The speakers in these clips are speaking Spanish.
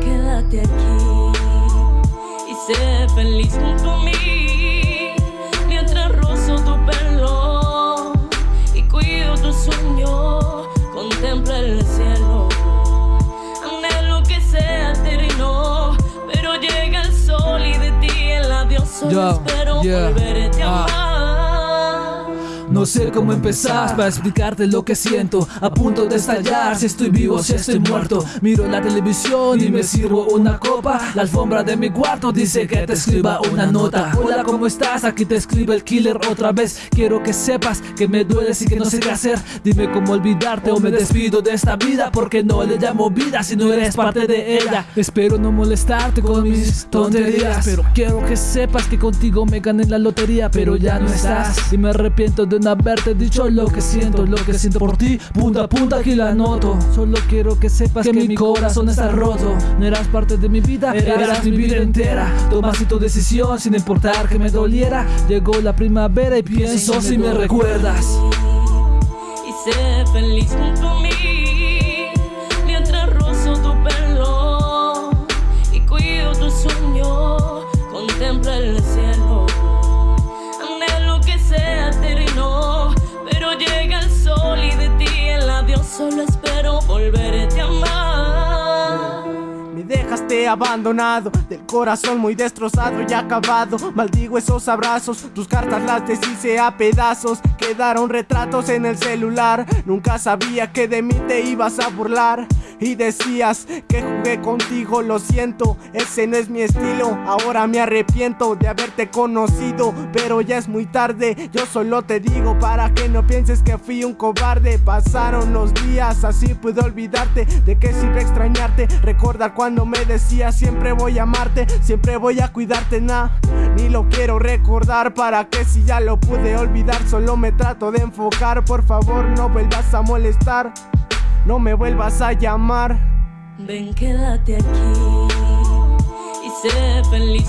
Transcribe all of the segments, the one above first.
quédate aquí y sé feliz junto a mí mientras rozo tu pelo y cuido tu sueño. Contempla el cielo, anhelo que sea eterno, pero llega el sol y de ti el adiós solo espero yeah, volverte a ah. amar. No sé cómo empezar para explicarte lo que siento. A punto de estallar si estoy vivo, si estoy muerto. Miro la televisión y me sirvo una copa. La alfombra de mi cuarto dice que te escriba una nota. Hola, ¿cómo estás? Aquí te escribe el killer otra vez. Quiero que sepas que me dueles y que no sé qué hacer. Dime cómo olvidarte o me despido de esta vida Porque no le llamo vida si no eres parte de ella. Espero no molestarte con mis tonterías Pero quiero que sepas que contigo me gané la lotería Pero ya no estás. Y me arrepiento de no haberte dicho lo que siento Lo que siento por ti, punta a punta aquí la noto. Solo quiero que sepas que, mi corazón está roto. No eras parte de mi vida, eras mi vida entera. Tomaste tu decisión sin importar que me doliera. Llegó la primavera y pienso si me recuerdas. Y sé feliz junto a mí solo espero volverte a amar. Me abandonado, del corazón muy destrozado y acabado. Maldigo esos abrazos, tus cartas las deshice a pedazos. Quedaron retratos en el celular. Nunca sabía que de mí te ibas a burlar. Y decías que jugué contigo, lo siento, ese no es mi estilo. Ahora me arrepiento de haberte conocido, pero ya es muy tarde. Yo solo te digo para que no pienses que fui un cobarde. Pasaron los días, así pude olvidarte. De que sirve extrañarte, recordar cuando me decías siempre voy a amarte, siempre voy a cuidarte, nah. Ni lo quiero recordar para que si ya lo pude olvidar, solo me trato de enfocar. Por favor, no vuelvas a molestar, no me vuelvas a llamar. Ven, quédate aquí y sé feliz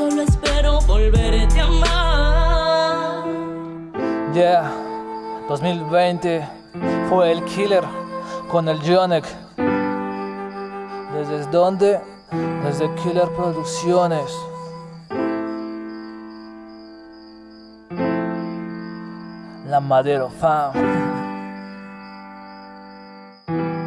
solo espero volverte a amar. Yeah, 2020 fue el killer con el Jonek. ¿Desde dónde? Desde Killer Producciones. La Madero Fam.